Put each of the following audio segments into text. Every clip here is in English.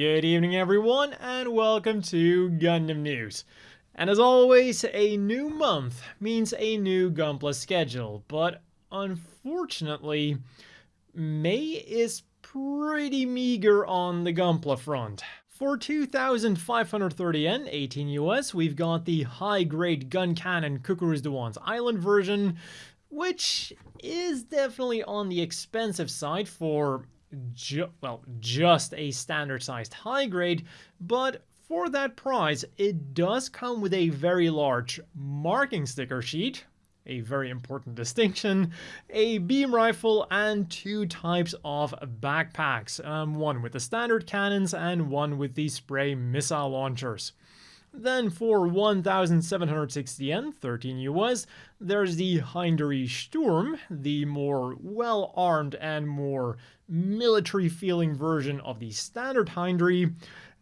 Good evening everyone and welcome to Gundam News. And as always, a new month means a new Gunpla schedule, but unfortunately, May is pretty meager on the Gunpla front. For 2,530 N, 18 US, we've got the high-grade gun cannon Cucuruz Doan's Island version, which is definitely on the expensive side for, ju well, just a standard-sized high-grade, but for that price, it does come with a very large marking sticker sheet, a very important distinction, a beam rifle, and two types of backpacks, um, one with the standard cannons and one with the spray missile launchers. Then for 1,760 yen, 13 US, there's the Heindree Sturm, the more well-armed and more military-feeling version of the standard Heindree.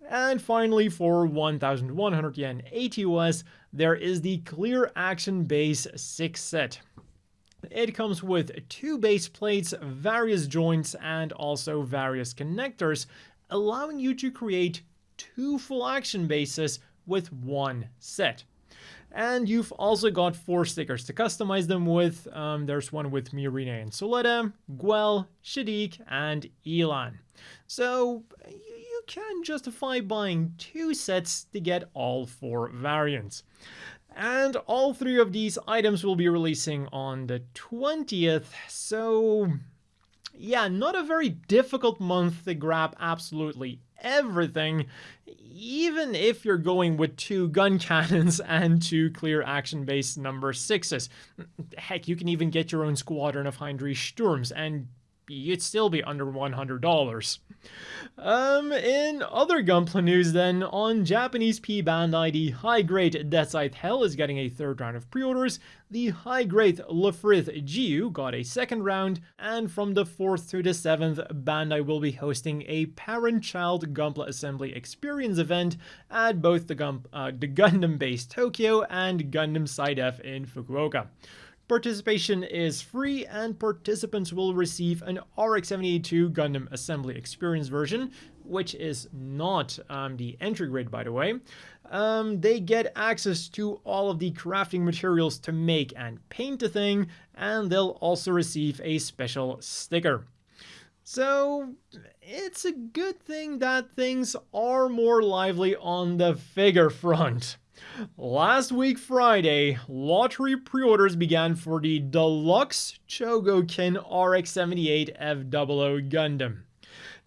And finally, for 1,100 yen, 80 US, there is the Clear Action Base 6 set. It comes with two base plates, various joints, and also various connectors, allowing you to create two full action bases with one set. And you've also got four stickers to customize them with. Um, there's one with Miorine and Suletta, Guel, Shaddiq, and Elan. So you can justify buying two sets to get all four variants. And all three of these items will be releasing on the 20th, so yeah, not a very difficult month to grab absolutely everything, even if you're going with two gun cannons and two clear action base number sixes. Heck, you can even get your own squadron of Heinrich Sturms and you'd still be under $100. Um, in other Gunpla news then, on Japanese P Bandai, the high-grade Death Scythe Hell is getting a third round of pre-orders, the high-grade Lfrith Jiu got a second round, and from the 4th to the 7th, Bandai will be hosting a parent-child Gunpla assembly experience event at both the, Gump, uh, the Gundam base Tokyo and Gundam Side F in Fukuoka. Participation is free and participants will receive an RX-78 Gundam Assembly Experience version, which is not um, the entry grade by the way. Um, they get access to all of the crafting materials to make and paint the thing, and they'll also receive a special sticker. So it's a good thing that things are more lively on the figure front. Last week Friday, lottery pre-orders began for the Deluxe Chogokin RX-78 F00 Gundam.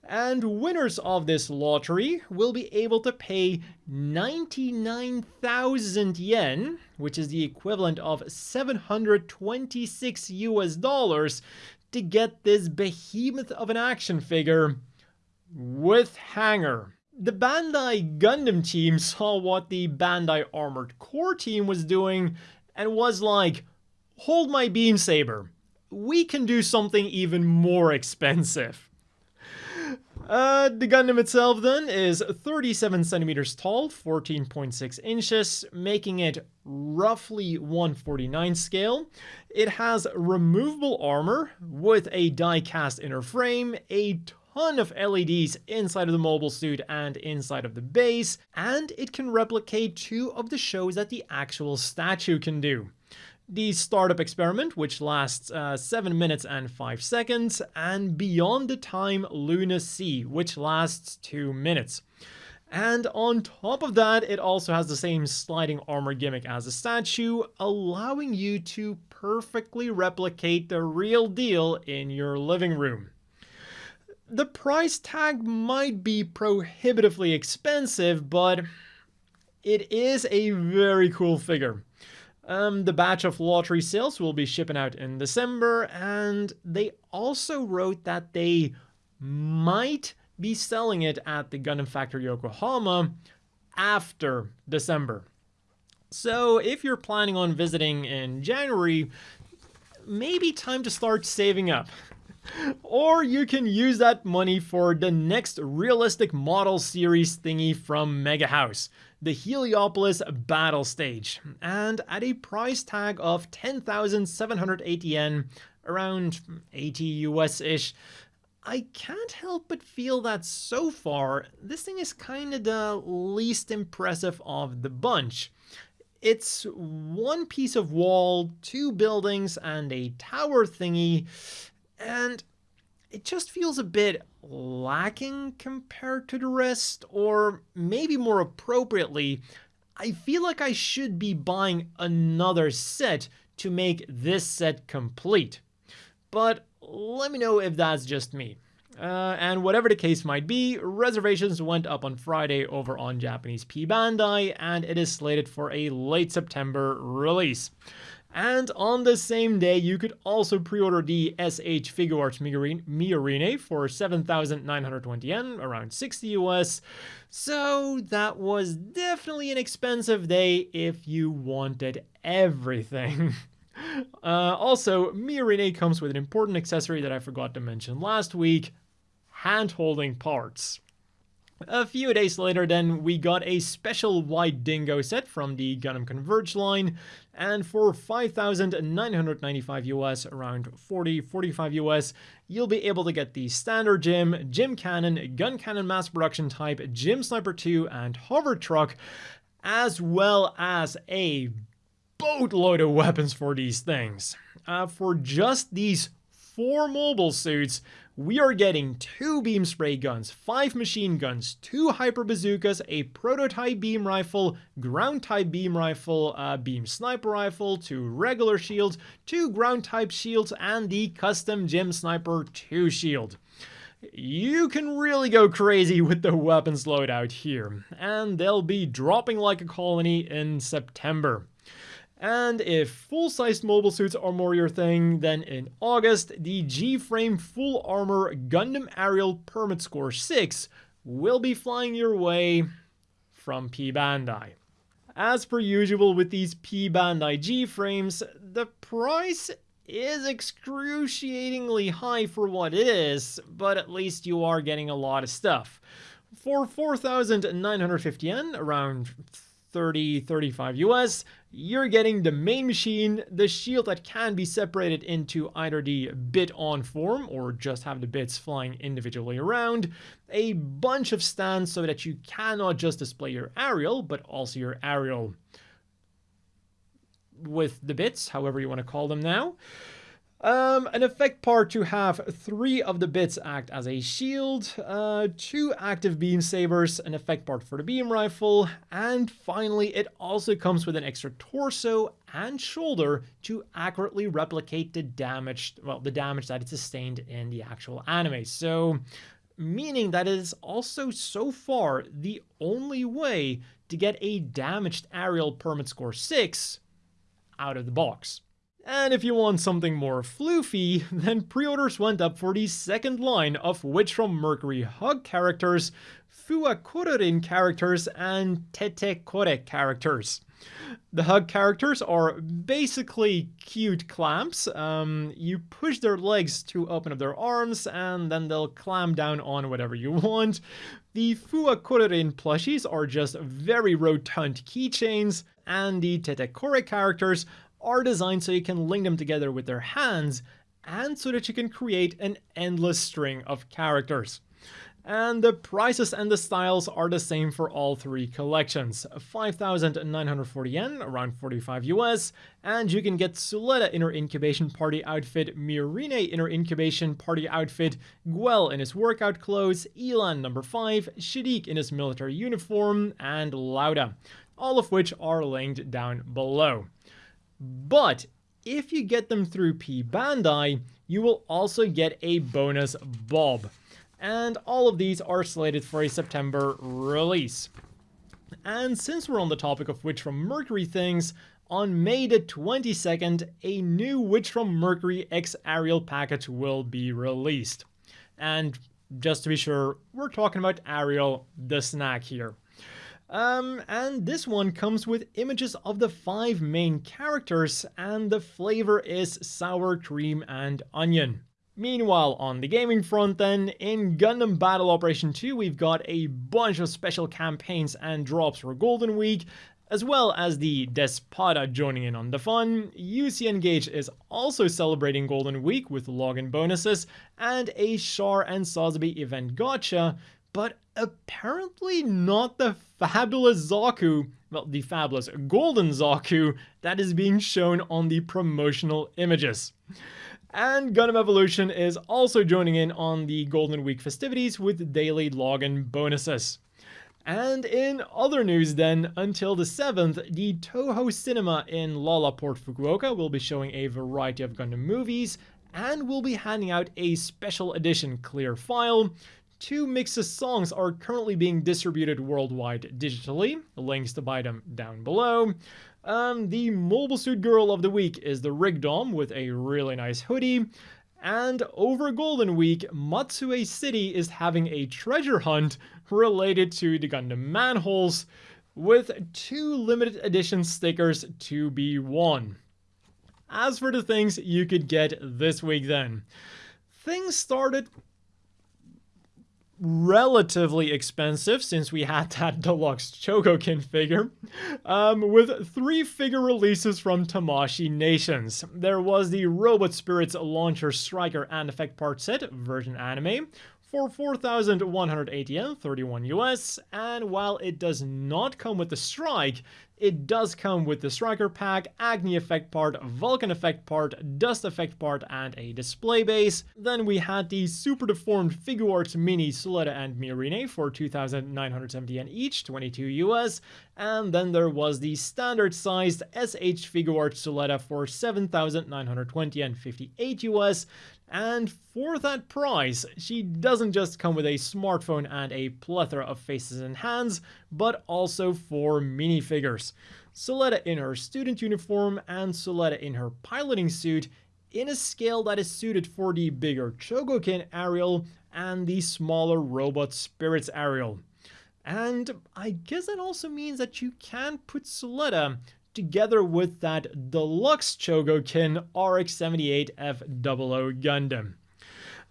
And winners of this lottery will be able to pay 99,000 yen, which is the equivalent of 726 US dollars, to get this behemoth of an action figure with hangar the Bandai Gundam team saw what the Bandai Armored Core team was doing and was like, hold my beam saber. We can do something even more expensive. Uh, the Gundam itself then is 37 centimeters tall, 14.6 inches, making it roughly 149 scale. It has removable armor with a die-cast inner frame, a ton of LEDs inside of the mobile suit and inside of the base, and it can replicate two of the shows that the actual statue can do. The startup experiment, which lasts uh, 7 minutes and 5 seconds, and Beyond the Time Luna Sea, which lasts 2 minutes. And on top of that, it also has the same sliding armor gimmick as the statue, allowing you to perfectly replicate the real deal in your living room the price tag might be prohibitively expensive, but it is a very cool figure. Um, the batch of lottery sales will be shipping out in December, and they also wrote that they might be selling it at the Gundam Factory Yokohama after December. So if you're planning on visiting in January, maybe time to start saving up or you can use that money for the next realistic model series thingy from Mega House, the Heliopolis Battle Stage, and at a price tag of 10,780 yen, around 80 US-ish, I can't help but feel that so far, this thing is kind of the least impressive of the bunch. It's one piece of wall, two buildings, and a tower thingy, and it just feels a bit lacking compared to the rest, or maybe more appropriately, I feel like I should be buying another set to make this set complete. But let me know if that's just me. Uh, and whatever the case might be, reservations went up on Friday over on Japanese P Bandai, and it is slated for a late September release. And on the same day, you could also pre-order the SH figure Figuarts Miorine for 7,920 yen, around 60 US. So that was definitely an expensive day if you wanted everything. Uh, also, Miorine comes with an important accessory that I forgot to mention last week, hand-holding parts. A few days later then, we got a special White Dingo set from the Gundam Converge line, and for 5,995 US, around 40, 45 US, you'll be able to get the Standard GM, GM Cannon, Gun Cannon Mass Production Type, GM Sniper 2, and Hover Truck, as well as a boatload of weapons for these things. Uh, for just these four mobile suits, we are getting two beam spray guns, five machine guns, two hyper bazookas, a prototype beam rifle, ground type beam rifle, a beam sniper rifle, two regular shields, two ground type shields, and the custom GM Sniper 2 shield. You can really go crazy with the weapons loadout here, and they'll be dropping like a colony in September. And if full-sized mobile suits are more your thing, then in August, the G-Frame Full Armor Gundam Aerial Permet Score 6 will be flying your way from P Bandai. As per usual with these P Bandai G-Frames, the price is excruciatingly high for what it is, but at least you are getting a lot of stuff. For 4,950 yen, around 30, 35 US, you're getting the main machine, the shield that can be separated into either the bit on form or just have the bits flying individually around, a bunch of stands so that you cannot just display your aerial, but also your aerial with the bits, however you want to call them now. Um, an effect part to have three of the bits act as a shield, uh, two active beam sabers, an effect part for the beam rifle, and finally it also comes with an extra torso and shoulder to accurately replicate the damage, well, the damage that it sustained in the actual anime. So, meaning that it is also so far the only way to get a damaged aerial Permet score 6 out of the box. And if you want something more floofy, then pre-orders went up for the second line of Witch from Mercury Hug characters, Fuwakurorin characters, and Tetekore characters. The hug characters are basically cute clamps. Um, you push their legs to open up their arms, and then they'll clamp down on whatever you want. The Fuwakurorin plushies are just very rotund keychains, and the Tetekore characters are designed so you can link them together with their hands and so that you can create an endless string of characters. And the prices and the styles are the same for all three collections. 5,940 yen, around 45 US, and you can get Suletta in her incubation party outfit, Miorine in her incubation party outfit, Guel in his workout clothes, Elan number 5, Shaddiq in his military uniform, and Lauda, all of which are linked down below. But if you get them through P Bandai, you will also get a bonus Bob. And all of these are slated for a September release. And since we're on the topic of Witch from Mercury things, on May the 22nd, a new Witch from Mercury X Aerial package will be released. And just to be sure, we're talking about Aerial, the snack here. Um, and this one comes with images of the five main characters, and the flavor is sour cream and onion. Meanwhile, on the gaming front then, in Gundam Battle Operation 2 we've got a bunch of special campaigns and drops for Golden Week, As well as the Despada joining in on the fun, UC Engage is also celebrating Golden Week with login bonuses and a Char and Sazabi event gacha, but apparently not the fabulous Zaku, well, the fabulous golden Zaku that is being shown on the promotional images. And Gundam Evolution is also joining in on the Golden Week festivities with daily login bonuses. And in other news then, until the 7th, the Toho Cinema in LaLaport Fukuoka will be showing a variety of Gundam movies and will be handing out a special edition clear file. Two mixes songs are currently being distributed worldwide digitally, links to buy them down below. Um, the Mobile Suit Girl of the Week is the Rick Dom with a really nice hoodie. And over Golden Week, Matsue City is having a treasure hunt related to the Gundam manholes with two limited edition stickers to be won. As for the things you could get this week then, things started relatively expensive since we had that deluxe Chogokin figure, um, with three figure releases from Tamashii Nations. There was the Robot Spirits Launcher Striker and Effect Part Set version anime, for 4,180 yen, 31 US, and while it does not come with the strike, it does come with the striker pack, Agni effect part, Vulcan effect part, Dust effect part, and a display base. Then we had the super deformed Figuarts Mini Suletta and Miorine for 2,970 yen each, 22 US, and then there was the standard sized SH Figuarts Suletta for 7,920 and 58 US. And for that price, she doesn't just come with a smartphone and a plethora of faces and hands, but also four minifigures. Suletta in her student uniform and Suletta in her piloting suit in a scale that is suited for the bigger Chogokin Aerial and the smaller Robot Spirits Aerial. And I guess that also means that you can put Suletta together with that deluxe Chogokin RX-78F00 Gundam.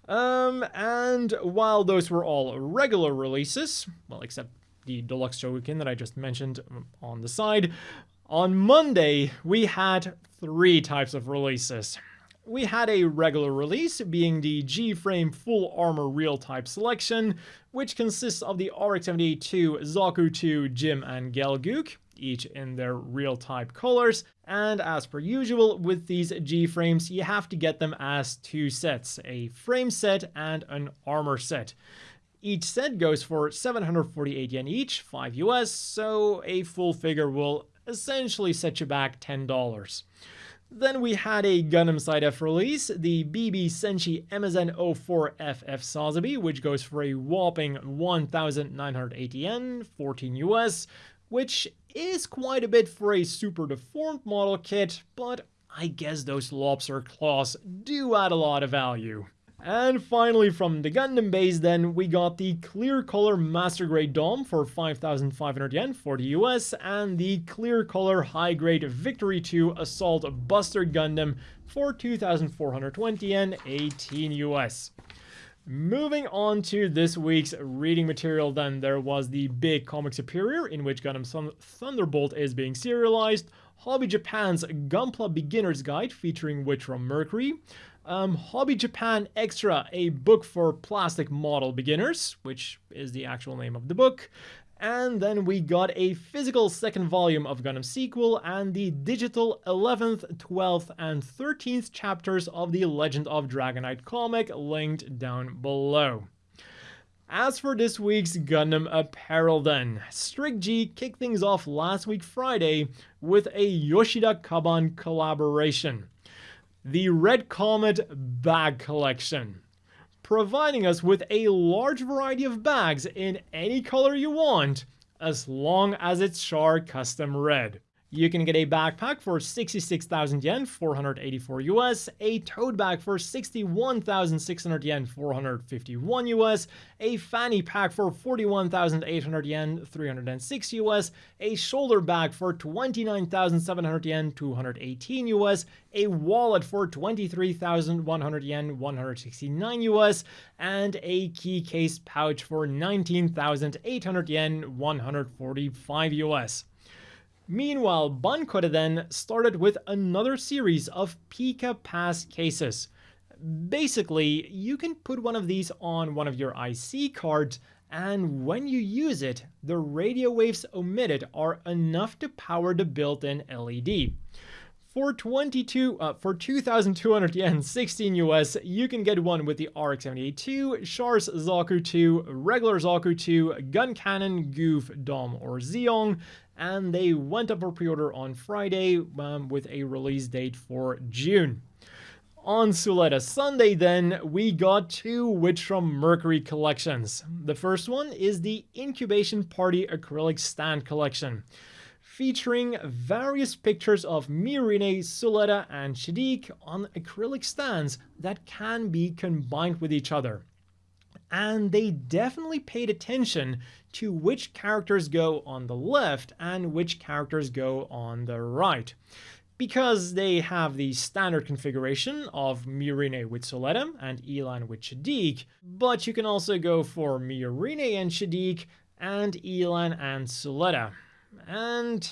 Um, and while those were all regular releases, well, except the deluxe Chogokin that I just mentioned um, on the side, on Monday we had three types of releases. We had a regular release, being the G-Frame Full Armor Real Type Selection, which consists of the RX-78-2, Zaku 2, GM, and Gelgoog each in their real type colors. And as per usual with these G-frames, you have to get them as two sets, a frame set and an armor set. Each set goes for 748 yen each, 5 US, so a full figure will essentially set you back $10. Then we had a Gundam Side F release, the BB Senshi MSN 04FF Sazabi, which goes for a whopping 1,980 yen, 14 US, which is quite a bit for a super deformed model kit, but I guess those lobster claws do add a lot of value. And finally from the Gundam base then, we got the clear color master grade DOM for 5,500 yen for the US, and the clear color high grade Victory 2 Assault Buster Gundam for 2,420 yen, 18 US. Moving on to this week's reading material then, there was the big comic superior in which Gundam Thunderbolt is being serialized, Hobby Japan's Gunpla Beginner's Guide featuring Witch from Mercury, um, Hobby Japan Extra, a book for plastic model beginners, which is the actual name of the book, and then we got a physical second volume of Gundam Sequel and the digital 11th, 12th, and 13th chapters of the Legend of Dragonite comic linked down below. As for this week's Gundam apparel then, Strict G kicked things off last week Friday with a Yoshida Kaban collaboration. The Red Comet Bag Collection providing us with a large variety of bags in any color you want, as long as it's Char Custom Red. You can get a backpack for 66,000 yen, 484 US, a tote bag for 61,600 yen, 451 US, a fanny pack for 41,800 yen, 306 US, a shoulder bag for 29,700 yen, 218 US, a wallet for 23,100 yen, 169 US, and a key case pouch for 19,800 yen, 145 US. Meanwhile, Bancore then started with another series of Pika Pass cases. Basically, you can put one of these on one of your IC cards and when you use it, the radio waves emitted are enough to power the built-in LED. For 22 uh, for 2200 yen, 16 US, you can get one with the RX-78 Char's Zaku 2, regular Zaku 2, Gun Cannon, Gouf, Dom, or Zeong, and they went up for pre-order on Friday um, with a release date for June. On Suletta Sunday, then, we got two Witch from Mercury collections. The first one is the Incubation Party Acrylic Stand Collection, featuring various pictures of Miorine, Suletta, and Shaddiq on acrylic stands that can be combined with each other. And they definitely paid attention to which characters go on the left and which characters go on the right because they have the standard configuration of Miorine with Suletta and Elan with Shaddiq, but you can also go for Miorine and Shaddiq and Elan and Suletta. And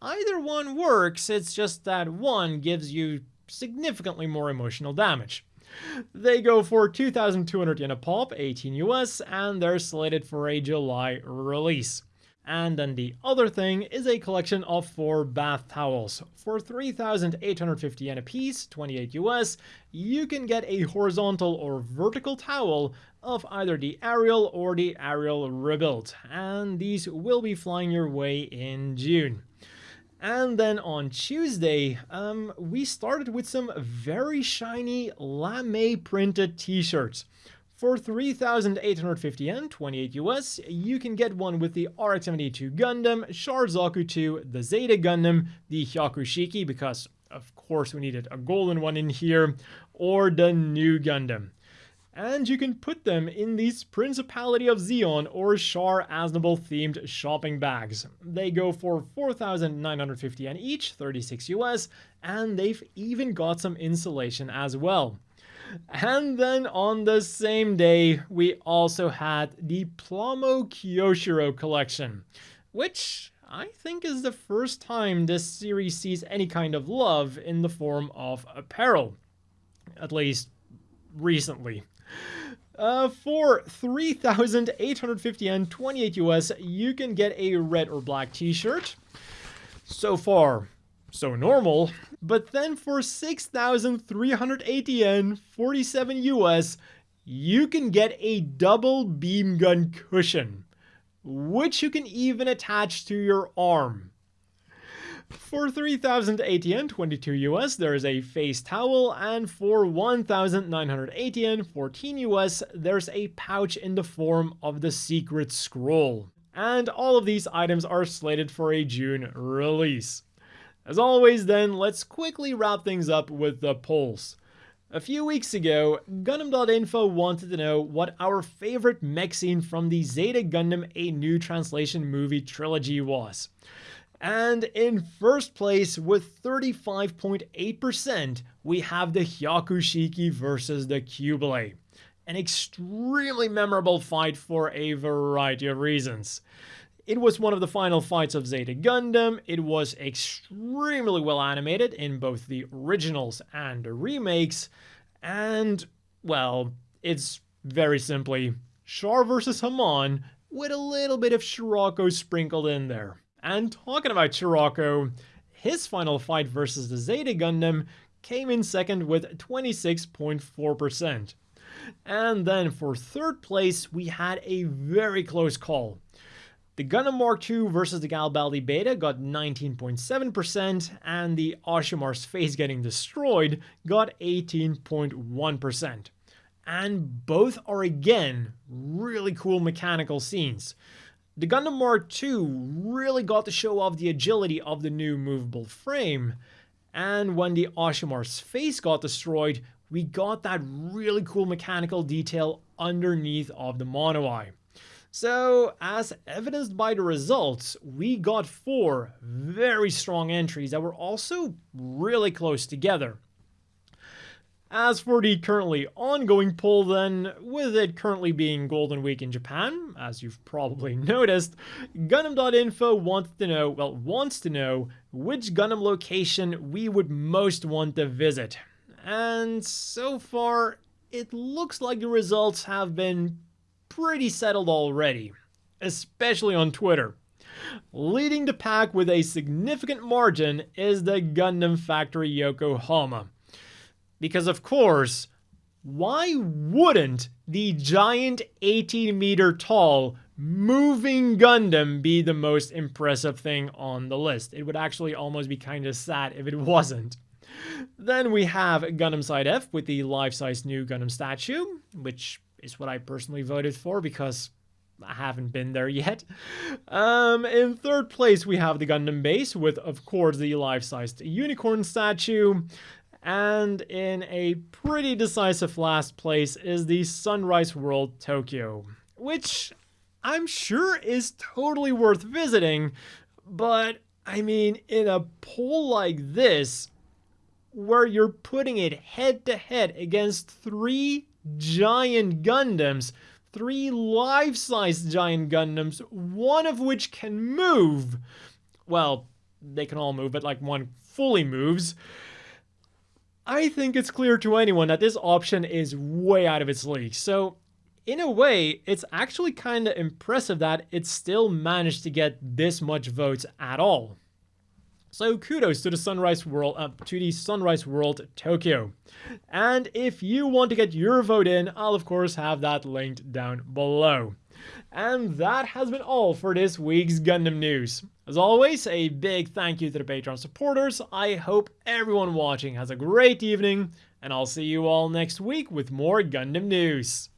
either one works, it's just that one gives you significantly more emotional damage. They go for 2,200 yen a pop, 18 US, and they're slated for a July release. And then the other thing is a collection of four bath towels. For 3,850 yen a piece, 28 US, you can get a horizontal or vertical towel of either the Aerial or the Aerial Rebuilt, and these will be flying your way in June. And then on Tuesday, um, we started with some very shiny lame printed t-shirts. For 3,850 yen, 28 US, you can get one with the RX-72 Gundam, Char Zaku 2, the Zeta Gundam, the Hyakushiki, because of course we needed a golden one in here, or the new Gundam. And you can put them in these Principality of Zeon or Char Aznable themed shopping bags. They go for 4,950 yen each, 36 US, and they've even got some insulation as well. And then on the same day, we also had the Plamo Kyoshiro collection, which I think is the first time this series sees any kind of love in the form of apparel. At least recently. Uh, for 3,850 yen, 28 US, you can get a red or black t-shirt. So far, so normal. But then for 6,380 yen, 47 US, you can get a double beam gun cushion, which you can even attach to your arm. For 3,080 yen, 22 US, there is a face towel, and for 1,980 yen, 14 US, there's a pouch in the form of the secret scroll. And all of these items are slated for a June release. As always then, let's quickly wrap things up with the polls. A few weeks ago, Gundam.info wanted to know what our favorite mech scene from the Zeta Gundam A New Translation movie trilogy was. And in first place with 35.8%, we have the Hyakushiki versus the Qubeley. An extremely memorable fight for a variety of reasons. It was one of the final fights of Zeta Gundam. It was extremely well animated in both the originals and the remakes. And, well, it's very simply Char versus Haman with a little bit of Scirocco sprinkled in there. And talking about Scirocco, his final fight versus the Zeta Gundam came in second with 26.4%. And then for third place, we had a very close call. The Gundam Mark II versus the Galbaldy Beta got 19.7%, and the Asshimar's face getting destroyed got 18.1%. And both are again really cool mechanical scenes. The Gundam Mark II really got to show off the agility of the new movable frame, and when the Asshimar's face got destroyed, we got that really cool mechanical detail underneath of the mono-eye. So, as evidenced by the results, we got four very strong entries that were also really close together. As for the currently ongoing poll then, with it currently being Golden Week in Japan, as you've probably noticed, Gundam.info wants to know, well, wants to know which Gundam location we would most want to visit. And so far, it looks like the results have been pretty settled already, especially on Twitter. Leading the pack with a significant margin is the Gundam Factory Yokohama because, of course, why wouldn't the giant 18 meter tall moving Gundam be the most impressive thing on the list? It would actually almost be kind of sad if it wasn't. Then we have Gundam Side F with the life-size new Gundam statue, which is what I personally voted for because I haven't been there yet. Um, in third place, we have the Gundam base with, of course, the life-sized unicorn statue. And in a pretty decisive last place is the Sunrise World Tokyo, which I'm sure is totally worth visiting, but I mean, in a poll like this, where you're putting it head to head against three giant Gundams, three life-size giant Gundams, one of which can move. Well, they can all move, but like one fully moves. I think it's clear to anyone that this option is way out of its league. So in a way, it's actually kind of impressive that it still managed to get this much votes at all. So kudos to the Sunrise World, uh, to the Sunrise World Tokyo. And if you want to get your vote in, I'll of course have that linked down below. And that has been all for this week's Gundam news. As always, a big thank you to the Patreon supporters. I hope everyone watching has a great evening, and I'll see you all next week with more Gundam news.